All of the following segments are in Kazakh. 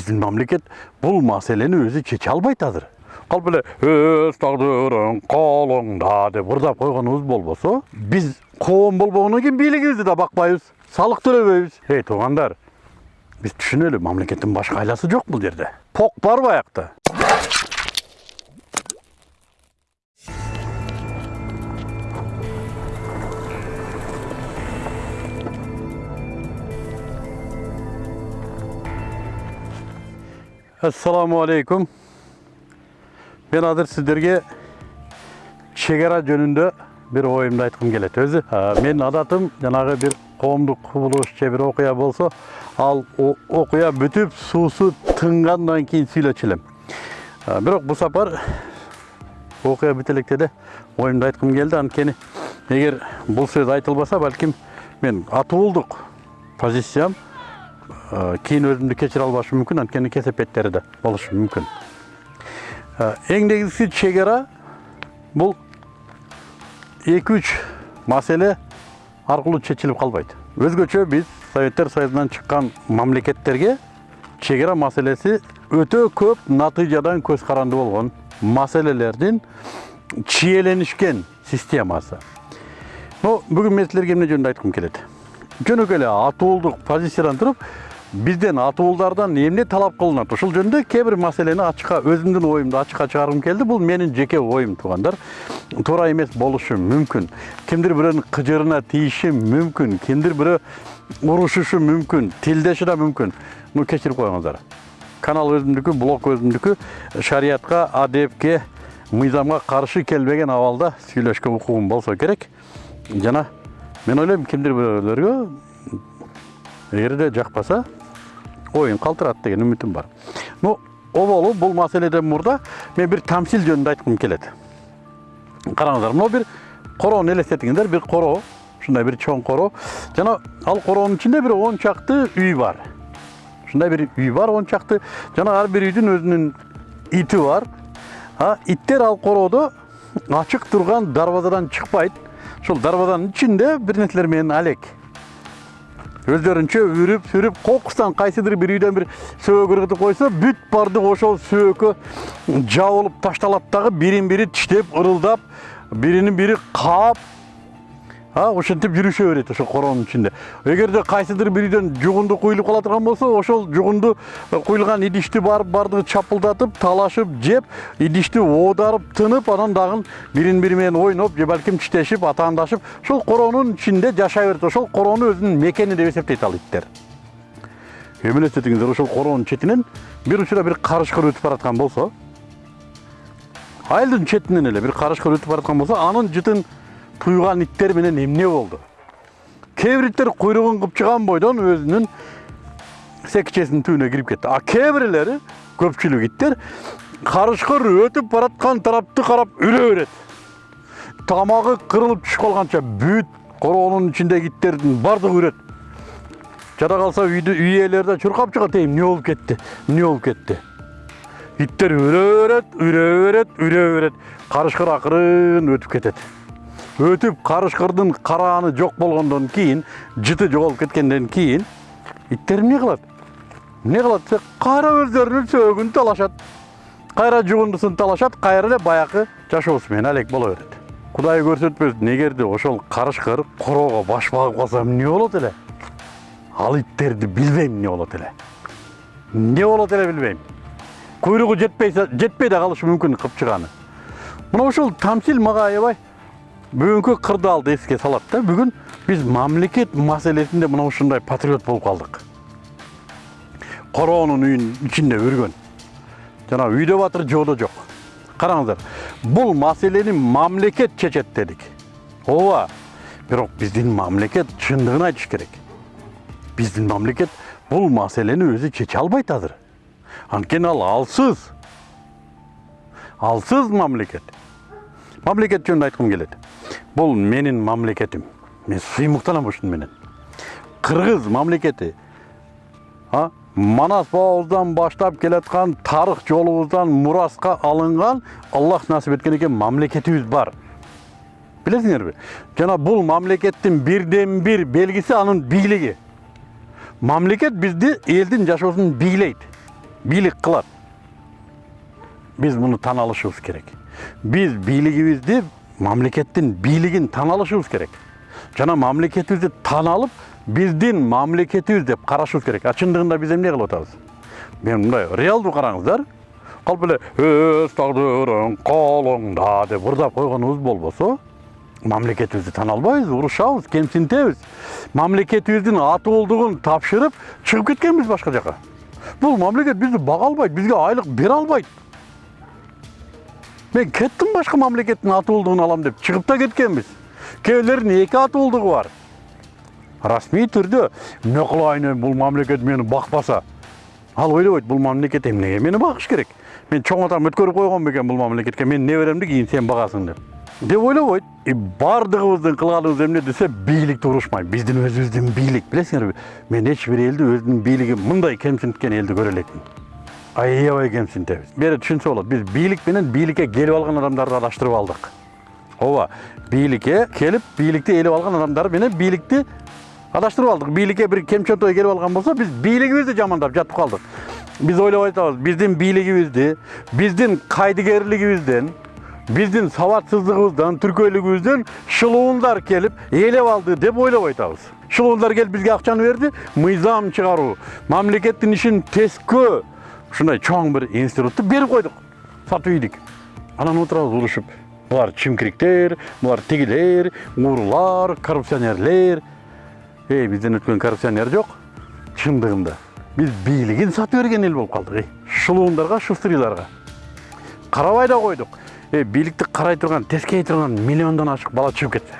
биздин мамлекет бул маселени өзү чече албайт азыр калп эле өз тагдырың колуңда деп ырдап койгонубуз болбосо биз коом болбогондон кийин бийлигибизди да бакпайбыз салык төлөбөйбүз эй туугандар биз түшүнөлү мамлекеттин башка айласы жок бул жерде пок бар баякта ассаламу алейкум мен азыр сиздерге чек ара жөнүндө бир оюмду айткым келет өзү а, менин адатым жанагы бир коомдук кубулуш же бир окуя болсо ал окуя бүтүп суусу тынгандан кийин сүйлөчү элем бирок бул сапар окуя бүтө электе эле оюмду айткым келди анткени эгер бул сөз айтылбаса балким мен атуулдук позициям Э, кийин өзүмдү кечире албашым мүмкүн анткени кесепеттери да болушу мүмкүн Э, эң негизгиси чек ара бул эки үч маселе аркылуу чечилип калбайт өзгөчө биз советтер союзунан чыккан мамлекеттерге чек ара маселеси өтө көп натыйжадан көз каранды болгон маселелердин чиеленишкен системасы. Но бүгүн мен силерге эмне жөнүндө айткым келет жөнөкөй эле атуулдук позициядан бизден атуулдардан эмне талап кылынат ушул жөнүндө кээ бир маселени ачыкка өзүмдүн оюмду ачыкка чыгаргым келди бул менин жеке оюм туугандар туура эмес болушу мүмкүн кимдир бирөөнүн кыжырына тийиши мүмкүн кимдир бирөө урушушу мүмкүн тилдеши да мүмкүн ну кечирип коюңуздар канал өзүмдүкү блог өзүмдүкү шариятка адепке мыйзамга каршы келбеген абалда сүйлөшкө укугум болсо керек жана мен ойлойм кимдир бирөөлөргө эгерде жакпаса оюн калтырат деген үмүтүм бар ну оболу бул маселеден мурда мен бир тамсил жөнүндө айткым келет караңыздар мынау бир короону элестетиңиздер бир короо ушундай бир чоң короо жана ал короонун ичинде бир он чакты үй бар ушундай бир үй бар он чакты жана ар бир үйдүн өзүнүн ити бар а иттер ал короодо ачык турган дарбазадан чыкпайт ушул дарбазанын ичинде бир нерселер менен алек өздөрүнчө үрүп сүрүп кокустан кайсыдыр бир үйдөн бир сөөк ыргытып койсо бүт бардык ошол сөөккө жабылып ташталат дагы бирин бири тиштеп ырылдап биринин бири каап а ошентип жүрүшө берет ошол короонун ичинде. Эгерде кайсыдыр бир үйдөн жугунду куюлуп кала турган болсо ошол жугунду куюлган идишти барып бардыгы чапылдатып талашып жеп идишти оодарып тынып анан дагы бирин бири менен ойноп же балким тиштешип атаандашып ошол короонун ичинде жашай берет ошол короону өзүнүн мекени деп эсептейт ал иттер. Эми элестетиңиздер ошол короонун четинен бир учурда бир карышкыр өтүп бараткан болсо айылдын четинен эле бир карышкыр өтүп бараткан болсо анын жытын туйган иттер менен эмне болду кээ бир иттер куйругун кыпчыган бойдон өзүнүн секичесинин түбүнө кирип кетти а кээ бирлери көпчүлүк иттер карышкыр өтүп бараткан тарапты карап үрө берет тамагы кырылып түшүп калганча бүт короонун ичиндеги иттердин баардыгы үрөт жада калса үйдү үй ээлери да чуркап чыгат эй эмне болуп кетти эмне болуп кетти иттер үрө берет үрө берет үрө берет карышкыр акырын өтүп кетет өтүп карышкырдын карааны жок болгондон кийин жыты жоголуп кеткенден кийин иттер эмне кылат эмне кылат десе кайра өздөрүнүн сөөгүн талашат кайра жугундусун талашат кайра эле баягы менен алек боло берет кудай көрсөтпөсүн эгерде ошол карышкыр короого баш багып калса эмне болот эле ал иттерди билбейм эмне болот эле эмне болот эле билбейм куйругу жетпей жетпей да калышы мүмкүн кыпчыганы мына ушул тамсил мага аябай бүгүнкү кырдаалды эске салат да бүгүн биз мамлекет маселесинде мына ушундай патриот болуп калдык короонун үйүнүн ичинде үргөн жана үйдө батыр жоодо жок караңыздар бул маселени мамлекет чечет дедик ооба бирок биздин мамлекет чындыгын айтыш керек. Биздин мамлекет бул маселени өзү чече албайт азыр анткени ал алсыз. Алсыз мамлекет мамлекет жөнүндө айткым келет бул менин мамлекетим мен сыймыктанам ушуну менен? Кыргыз мамлекети а манас бабабыздан баштап келаткан тарых жолубуздан мураска алынган аллах насип эткен экен мамлекетибиз бар. Билесиңерби жана бул мамлекеттин бирден бир белгиси анын бийлиги мамлекет бизди элдин жашоосун бийлейт бийлик кылат биз муну тана керек. Биз бийлигибизди мамлекеттин бийлигин тана алышыбыз керек жана мамлекетибизди тана алып биздин мамлекетибиз деп карашыбыз керек а чындыгында биз эмне кылып атабыз мен мындай реалдуу караңыздар калп эле өз тагдырың колуңда деп ырдап койгонубуз болбосо мамлекетибизди тана албайбыз урушабыз кемсинтебиз мамлекетибиздин атуулдугун тапшырып чыгып кеткенбиз башка жака бул мамлекет бизди бага албайт бизге айлык бере албайт мен кеттим башка мамлекеттин атуулдугун алам деп чыгып да кеткенбиз кээ бирлердин эки атуулдугу бар. Расмий түрдө эмне кылайын эми бул мамлекет мени бакпаса ал ойлобойт бул мамлекет эмнеге мени багыш керек? Мен чоң атам өткөрүп койгон бекен бул мамлекетке менин неберемди кийин сен багасың деп. Деп ойлобойт и баардыгыбыздын кылганыбыз эмне десе бийликти урушмай биздин өзүбүздүн бийлик билесиңерби мен эч бир элди өзүнүн мындай кемсинткен элди көрө элекмин аябай кемсинтебиз бери түшүнсө болот биз бийлик менен бийликке келип алган адамдарды адаштырып алдык ооба бийликке келип бийликти ээлеп алган адамдар менен бийликти адаштырып алдык бийликке бир кемчөнтөй келип алган болсо биз бийлигибизди жамандап жатып калдык биз ойлоп атабыз биздин бийлигибизди биздин кайдыгерлигибизден биздин сабатсыздыгыбыздан түркөйлүгүбүздөн шылуундар келип ээлеп алды деп ойлоп атабыз шылуундар келип бизге акчаны берди мыйзам чыгаруу мамлекеттин ишин тескөө ушундай чоң бир институтту берип койдук сатып ийдик анан отурабыз урушуп булар чимкириктер булар тигилер уурулар коррупционерлер. Эй бизден өткөн коррупционер жок чындыгында биз бийлигин сатып берген эл болуп калдык эй. Шылуундарга шустырийларга карабай да койдук э бийликти карай турган тескей турган миллиондон ашык бала чыгып кетсе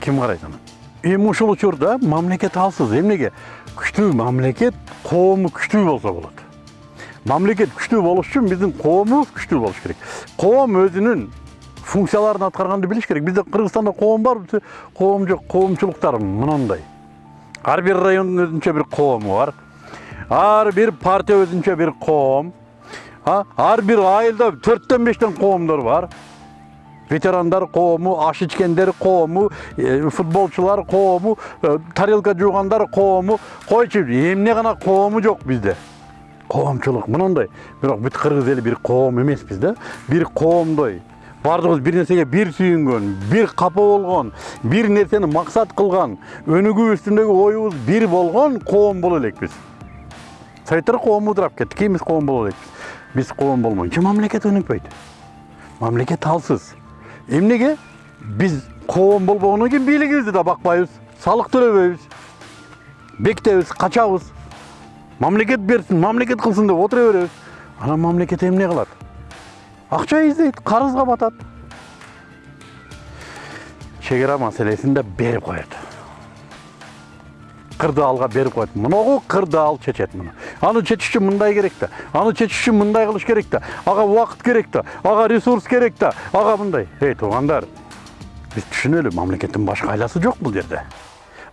ким карайт аны эми ушул учурда мамлекет алсыз эмнеге күчтүү мамлекет коому күчтүү болсо болот мамлекет күчтүү болуш үчүн биздин коомубуз күчтүү болуш керек. Коом өзүнүн функцияларын аткарганды билиш керек. Бизде кыргызстанда коом бар коом жок коомчулуктар мынандай. Ар бир райондун өзүнчө бир коому бар ар бир партия өзүнчө бир коом ар бир айылда төрттөн бештен коомдор бар. Ветерандар коому аш ичкендер коому футболчулар коому тарелка жуугандар коому койчу эмне гана коому жок бизде коомчулук мынандай. Бирок бүт кыргыз эли бир коом эмеспиз да. Бир коомдой баардыгыбыз бир нерсеге бир сүйүнгөн бир капа болгон бир нерсени максат кылган өнүгүү үстүндөгү оюбуз бир болгон коом боло элекпиз советтер коому ыдырап кетти кийин коом боло элекпиз биз коом болмойнчо мамлекет өнүкпөйт мамлекет алсыз. Эмнеге биз коом болбогондон кийин бийлигибизди да бакпайбыз салык төлөбөйбүз бекитебиз качабыз мамлекет берсин мамлекет кылсын деп отура беребиз анан мамлекет эмне кылат акча издейт карызга батат чек ара маселесин да берип коет кырдаалга берип коет могу кырдаал чечет муну аны чечиш үчүн мындай керек да аны чечиш үчүн мындай кылыш керек да ага убакыт керек да ага ресурс керек да ага мындай эй туугандар биз түшүнөлү мамлекеттин башка айласы жок бул жерде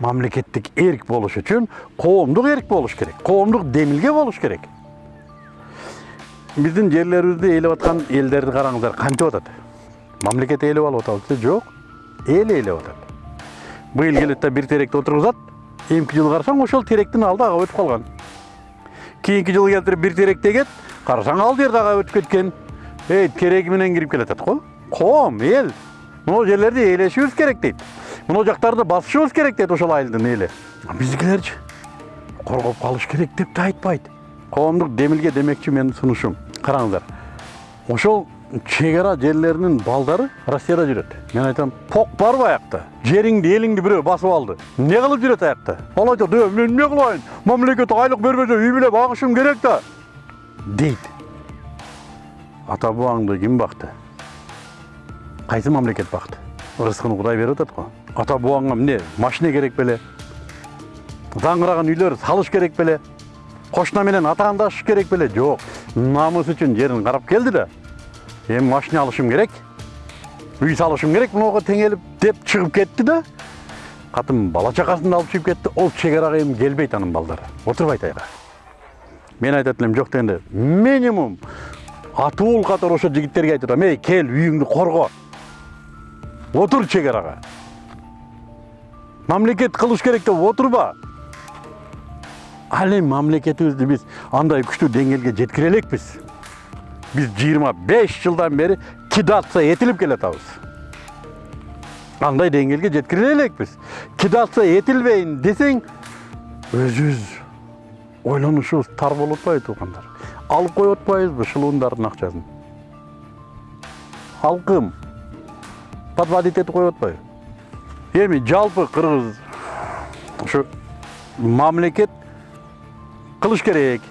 мамлекеттик эрк болуш үчүн коомдук эрк болуш керек коомдук демилге болуш керек биздин жерлерибизди ээлеп аткан элдерди караңыздар кантип атат мамлекет ээлеп алып атабы жок эл ээлеп атат быйыл келет да бир теректи отургузат эмки жылы карасаң ошол теректин алды ага өтүп калган кийинки жылы келтирип бир терек тегет карасаң ал жер дагы өтүп кеткен эй тереги менен кирип келатат го коом эл могу жерлерди ээлешибиз керек дейт мына жактарды басышыбыз керек дейт ошол айылдын эли биздикилерчи коргоп калыш керек деп да айтпайт коомдук демилге демекчи менин сунушум караңыздар ошол чек ара жерлеринин балдары россияда жүрөт мен айтам пок бар аякта жериңди элиңди бирөө басып алды. Эмне кылып жүрөт аякта ал айтат э мен эмне кылайын мамлекет айлык бербесе үй бүлө багышым керек да дейт ата бабаңды ким бакты кайсы мамлекет бакты ырыскын кудай берип атат го ата бабаңа эмне машина керек беле даңгыраган үйлөр салыш керек беле кошуна менен атаандашыш керек беле жок намыс үчүн жерин карап келди да эми машина алышым керек. Үй салышым керек мынауга теңелип деп чыгып кетти да катын бала чакасын да алып чыгып кетти ол чек арага эми келбейт анын балдары отурбайт айга мен айтат элем жок дегенде минимум атуул катары ошо жигиттерге айтып эй кел үйүңдү корго отур чек арага мамлекет кылыш керек деп отурба ал эми мамлекетибизди биз андай күчтүү деңгээлге жеткире элекпиз биз жыйырма беш жылдан бери кидация этилип келатабыз андай деңгээлге жеткире элекпиз кидация этилбейин десең өзүбүз ойлонушубуз тар болуп атпайбы туугандар алып коюп атпайбызбы шылуундардын акчасын алкым этип коюп атпайбы эми жалпы кыргыз ушу мамлекет кылыш керек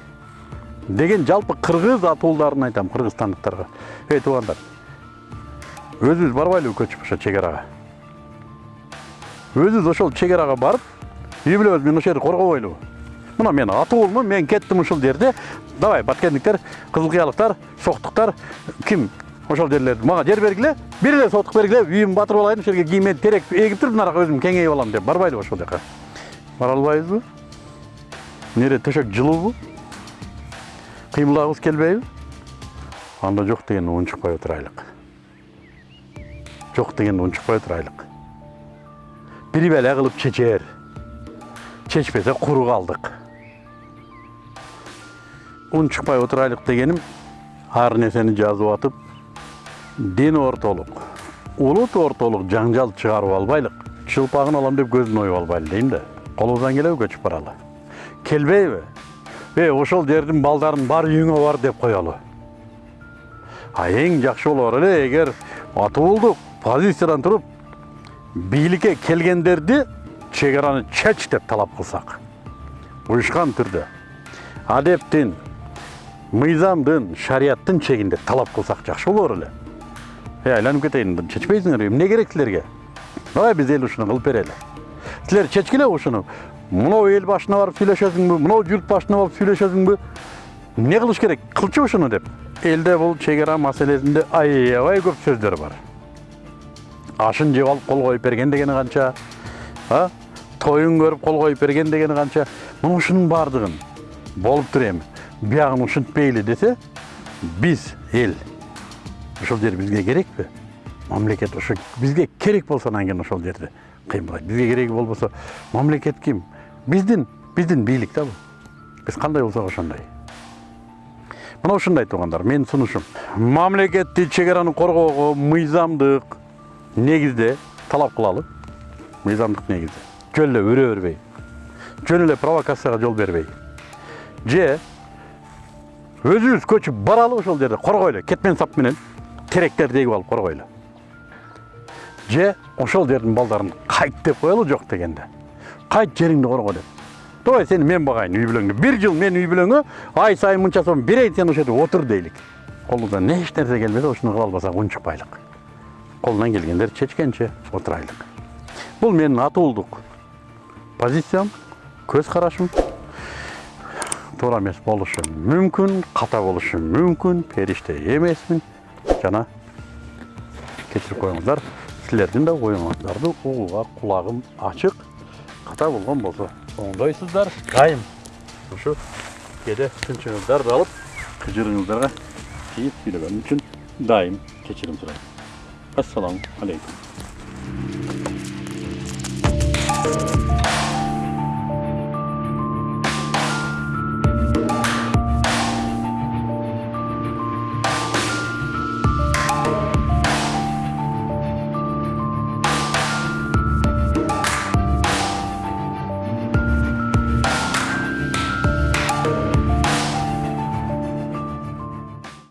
деген жалпы кыргыз атуулдарына айтам кыргызстандыктарга эй туугандар өзүбүз барбайлыбы көчүп ошо чек арага өзүбүз ошол чек арага барып үй бүлөбүз менен ошол жерди коргобойлубу мына мен атуулмун мен кеттим ушул жерде. Давай баткендиктер кызыл кыялыктар соктуктар ким ошол жерлерди мага жер бергиле бир эле соттук бергиле үйүмдү батырып алайын ошол жерге кийим терек эгип туруп наракы өзүм кеңейип алам деп барбайлыбы ошол жака? Бара албайбызбы керек төшөк жылуубу? Кыймылдагыбыз келбейби? Анда жок дегенди унчукпай отурайлык жок дегенди унчукпай отурайлык бир беле кылып чечер. Чечпесе куру калдык. Унчукпай отурайлык дегеним ар нерсени жазып атып дин ортолук улут ортолук жаңжал чыгарып албайлык чылпагын алам деп көзүн оюп албайлы дейм да колубуздан келеби көчүп баралы келбейби эй ошол жердин балдарын бар үйүңө бар деп коелу а эң жакшы болор эле эгер атуулдук позициядан туруп бийликке келгендерди чек араны чеч деп талап кылсак уюшкан түрдө адептин мыйзамдын шарияттын чегинде талап кылсак жакшы болор эле айланып кетейин чечпейсиңерби эмне керек силерге давай биз эл ушуну кылып берели силер чечкиле ушуну мынау эл башына барып сүйлөшөсүңбү мынау журт башына барып сүйлөшөсүңбү эмне кылыш керек кылчу ушуну деп элде бул чек ара маселесинде аябай көп сөздөр бар ашын жеп алып кол коюп берген дегени канча а тоюн көрүп кол коюп берген дегени канча мына ушунун баардыгын болуптур эми биягын ушинтпейли десе биз эл ошол жер бизге керекпи мамлекет ошо бизге керек болсо анан кийин ошол жерди кыймылдайт бизге кереги болбосо мамлекет ким биздин биздин бийлик да бул биз кандай болсок ошондой мына ушундай туугандар менин сунушум мамлекеттик чек араны коргоого мыйзамдык негизде талап кылалы мыйзамдык негизде жөн эле өрө бербей жөн эле провокацияга жол бербей же өзүбүз көчүп баралы ошол жерде коргойлу кетмен сап менен теректерди эгип алып коргойлу же ошол жердин балдарын кайт деп коелу жок дегенде. Кайт жериңди корго деп. Давай сени мен багайын үй бүлөңдү бир жыл мен үй бүлөңө ай сайын мынча сом берейин сен ошол жерде отур дейлик колубуздан эч нерсе келбесе ушуну кыла албасак унчукпайлык колунан келгендер чечкенче отурайлык. Бул менин атуулдук позициям көз карашым. Туура эмес болушу мүмкүн ката болушу мүмкүн периште эмесмин. Жана кечирип коюңуздар силердин да оюңуздарды угууга кулагым ачык ката болгон болсо оңдойсуздар дайым. Ушу кээде тынчыңыздарды алып кыжырыңыздарга тийип сүйлөгөнүм үчүн дайым кечирим сурайм ассаламу алейкум